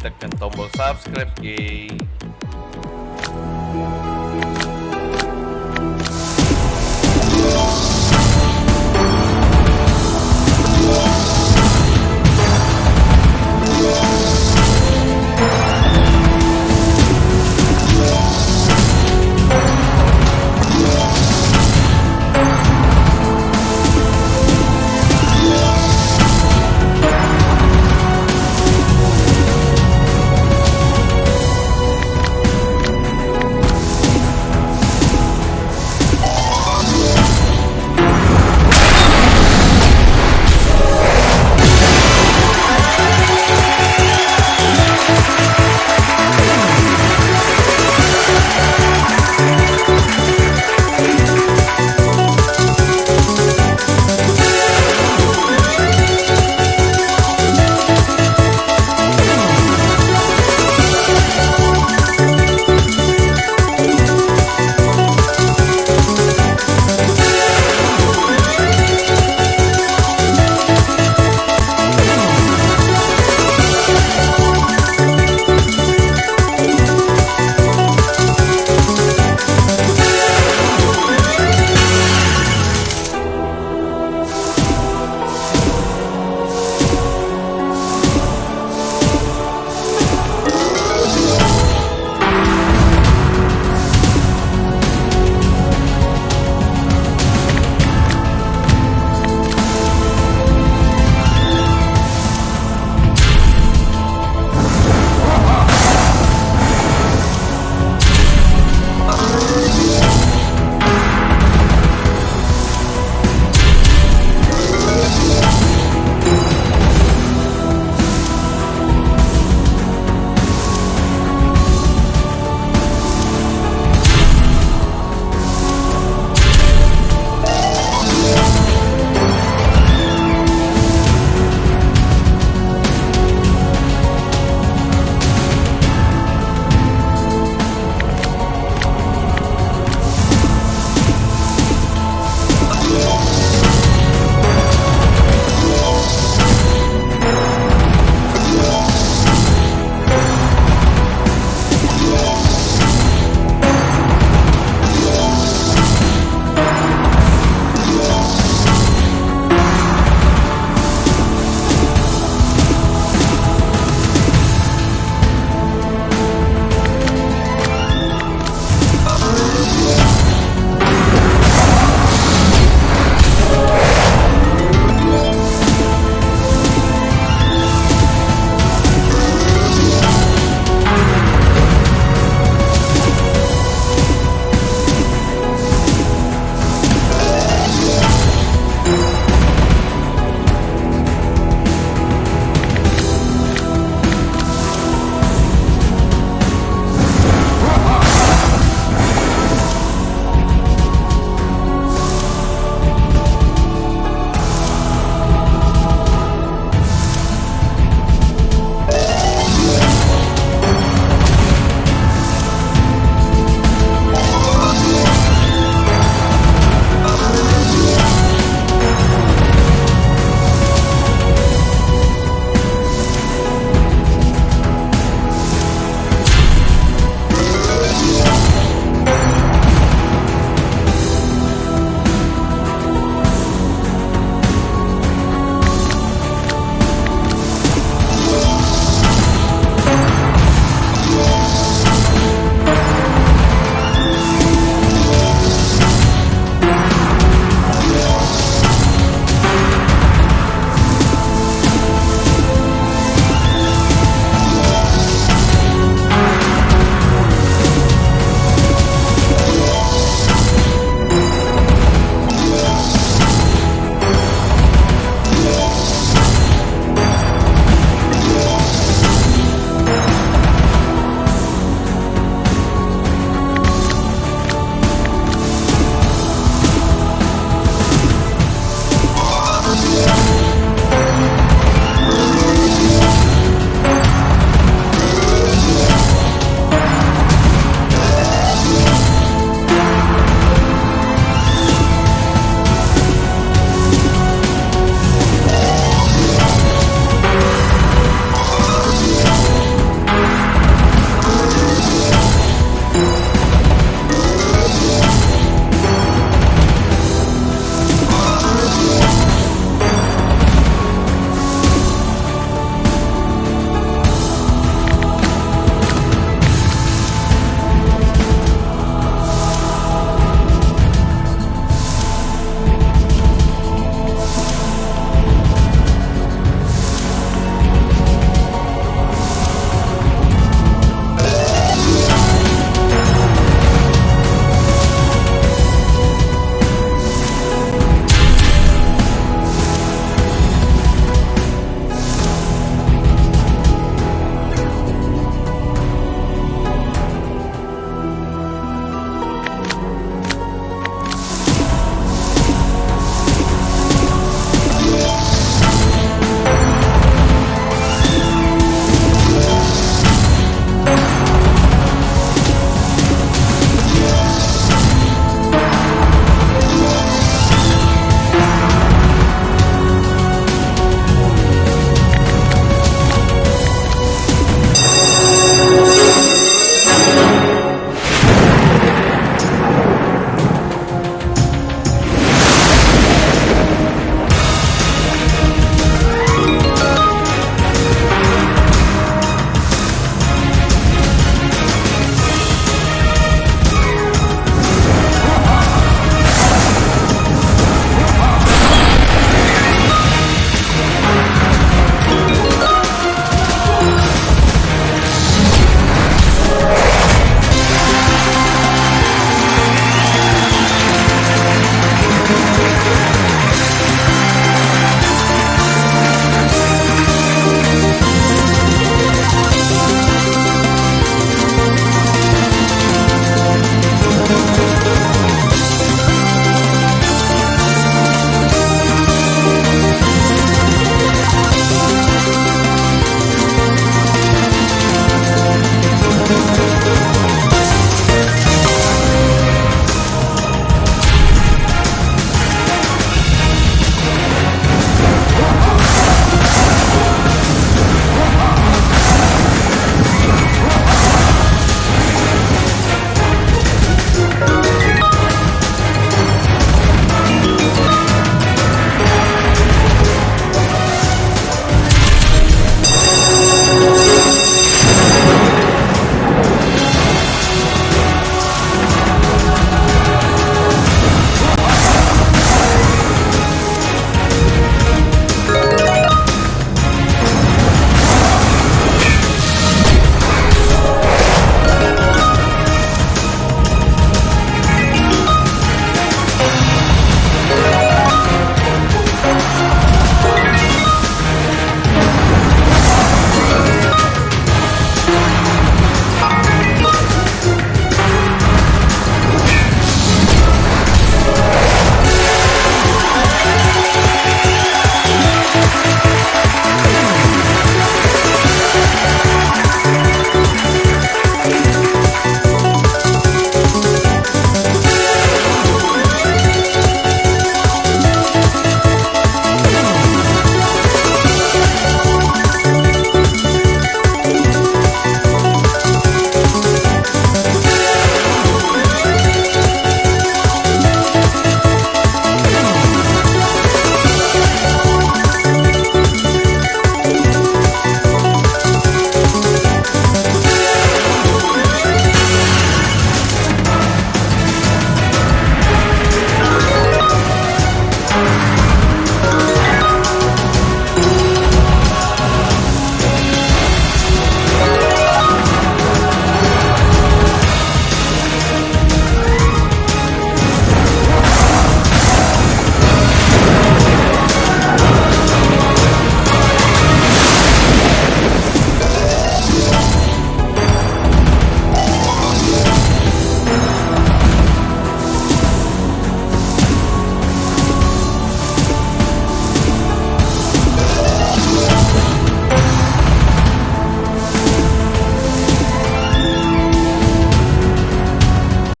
Tekan tombol subscribe geng.